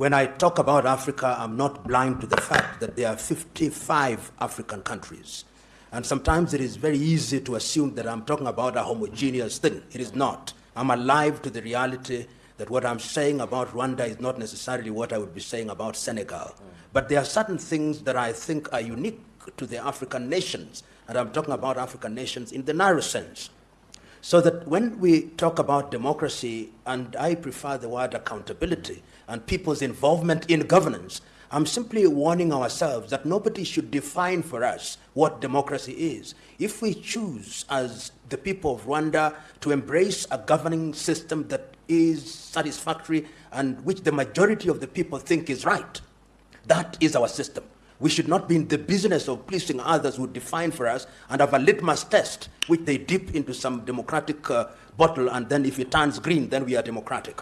When I talk about Africa, I'm not blind to the fact that there are 55 African countries. And sometimes it is very easy to assume that I'm talking about a homogeneous thing. It is not. I'm alive to the reality that what I'm saying about Rwanda is not necessarily what I would be saying about Senegal. But there are certain things that I think are unique to the African nations, and I'm talking about African nations in the narrow sense. So that when we talk about democracy, and I prefer the word accountability and people's involvement in governance, I'm simply warning ourselves that nobody should define for us what democracy is. If we choose, as the people of Rwanda, to embrace a governing system that is satisfactory and which the majority of the people think is right, that is our system. We should not be in the business of pleasing others who define for us and have a litmus test which they dip into some democratic uh, bottle and then if it turns green, then we are democratic.